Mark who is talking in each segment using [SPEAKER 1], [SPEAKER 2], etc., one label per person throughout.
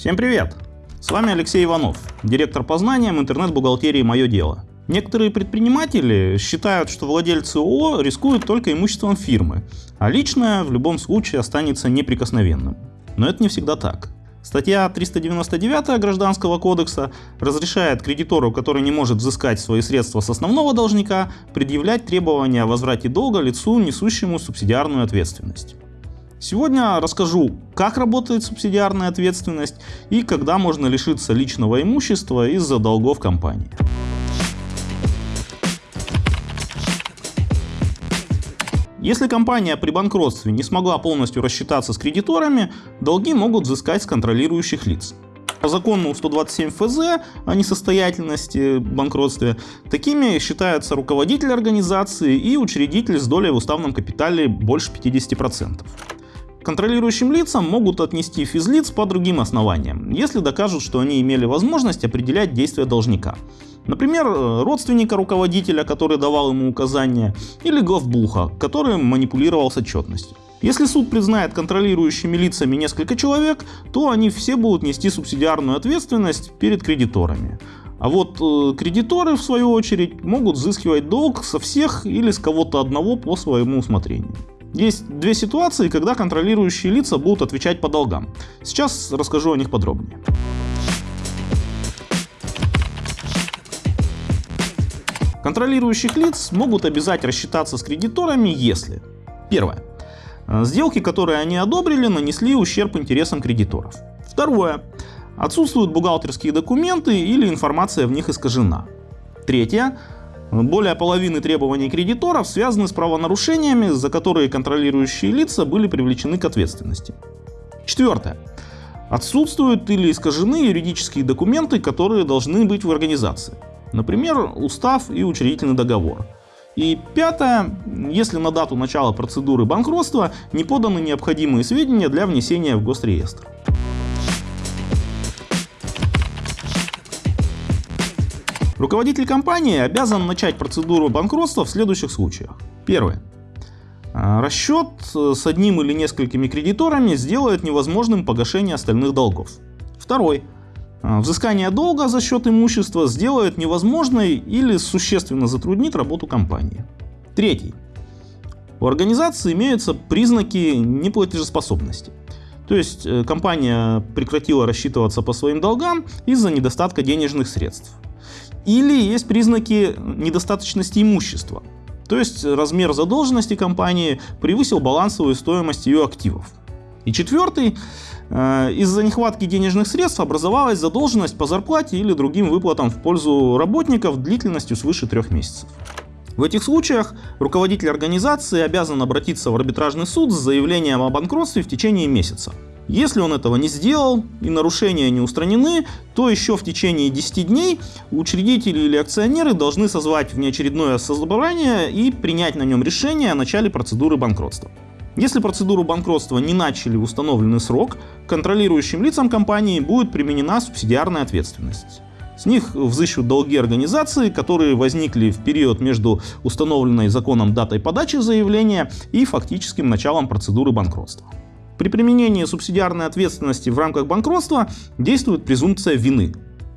[SPEAKER 1] Всем привет! С вами Алексей Иванов, директор по знаниям интернет-бухгалтерии «Мое дело». Некоторые предприниматели считают, что владельцы ООО рискуют только имуществом фирмы, а личное в любом случае останется неприкосновенным. Но это не всегда так. Статья 399 Гражданского кодекса разрешает кредитору, который не может взыскать свои средства с основного должника, предъявлять требования о возврате долга лицу, несущему субсидиарную ответственность. Сегодня расскажу, как работает субсидиарная ответственность и когда можно лишиться личного имущества из-за долгов компании. Если компания при банкротстве не смогла полностью рассчитаться с кредиторами, долги могут взыскать с контролирующих лиц. По закону 127 ФЗ о несостоятельности банкротстве такими считаются руководитель организации и учредитель с долей в уставном капитале больше 50%. Контролирующим лицам могут отнести физлиц по другим основаниям, если докажут, что они имели возможность определять действия должника. Например, э, родственника руководителя, который давал ему указания, или главбуха, который манипулировал с отчетностью. Если суд признает контролирующими лицами несколько человек, то они все будут нести субсидиарную ответственность перед кредиторами. А вот э, кредиторы, в свою очередь, могут взыскивать долг со всех или с кого-то одного по своему усмотрению. Есть две ситуации, когда контролирующие лица будут отвечать по долгам. Сейчас расскажу о них подробнее. Контролирующих лиц могут обязать рассчитаться с кредиторами, если Первое. Сделки, которые они одобрили, нанесли ущерб интересам кредиторов. Второе. Отсутствуют бухгалтерские документы или информация в них искажена. Третье. Более половины требований кредиторов связаны с правонарушениями, за которые контролирующие лица были привлечены к ответственности. Четвертое. Отсутствуют или искажены юридические документы, которые должны быть в организации. Например, устав и учредительный договор. И пятое, если на дату начала процедуры банкротства не поданы необходимые сведения для внесения в госреестр. Руководитель компании обязан начать процедуру банкротства в следующих случаях. Первое. А, расчет с одним или несколькими кредиторами сделает невозможным погашение остальных долгов. Второй. А, взыскание долга за счет имущества сделает невозможной или существенно затруднит работу компании. Третий. У организации имеются признаки неплатежеспособности. То есть э, компания прекратила рассчитываться по своим долгам из-за недостатка денежных средств. Или есть признаки недостаточности имущества. То есть размер задолженности компании превысил балансовую стоимость ее активов. И четвертый, э, из-за нехватки денежных средств образовалась задолженность по зарплате или другим выплатам в пользу работников длительностью свыше трех месяцев. В этих случаях руководитель организации обязан обратиться в арбитражный суд с заявлением о банкротстве в течение месяца. Если он этого не сделал и нарушения не устранены, то еще в течение 10 дней учредители или акционеры должны созвать внеочередное собрание и принять на нем решение о начале процедуры банкротства. Если процедуру банкротства не начали в установленный срок, контролирующим лицам компании будет применена субсидиарная ответственность. С них взыщут долги организации, которые возникли в период между установленной законом датой подачи заявления и фактическим началом процедуры банкротства. При применении субсидиарной ответственности в рамках банкротства действует презумпция вины.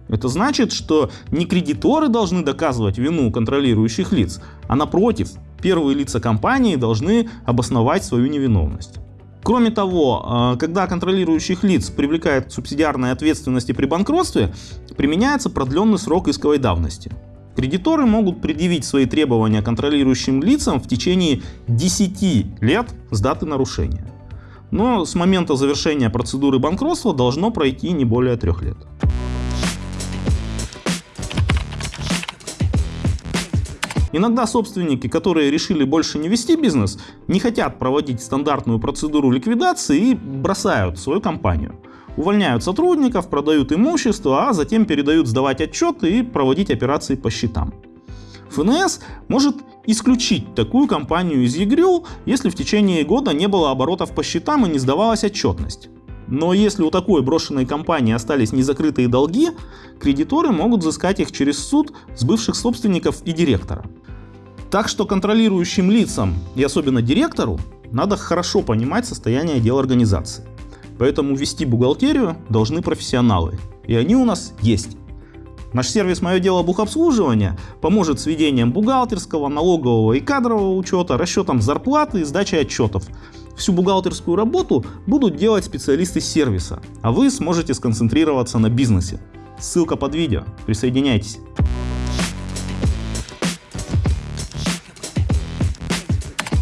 [SPEAKER 1] Это значит, что не кредиторы должны доказывать вину контролирующих лиц, а напротив, первые лица компании должны обосновать свою невиновность. Кроме того, а, когда контролирующих лиц привлекают к субсидиарной ответственности при банкротстве, применяется продленный срок исковой давности. Кредиторы могут предъявить свои требования контролирующим лицам в течение 10 лет с даты нарушения но с момента завершения процедуры банкротства должно пройти не более трех лет. Иногда собственники, которые решили больше не вести бизнес, не хотят проводить стандартную процедуру ликвидации и бросают свою компанию. Увольняют сотрудников, продают имущество, а затем передают сдавать отчеты и проводить операции по счетам. ФНС может исключить такую компанию из ЕГРЮ, если в течение года не было оборотов по счетам и не сдавалась отчетность. Но если у такой брошенной компании остались незакрытые долги, кредиторы могут взыскать их через суд с бывших собственников и директора. Так что контролирующим лицам и особенно директору надо хорошо понимать состояние дел организации. Поэтому вести бухгалтерию должны профессионалы. И они у нас есть. Наш сервис «Мое дело бухобслуживания» поможет с ведением бухгалтерского, налогового и кадрового учета, расчетом зарплаты и сдачей отчетов. Всю бухгалтерскую работу будут делать специалисты сервиса, а вы сможете сконцентрироваться на бизнесе. Ссылка под видео. Присоединяйтесь.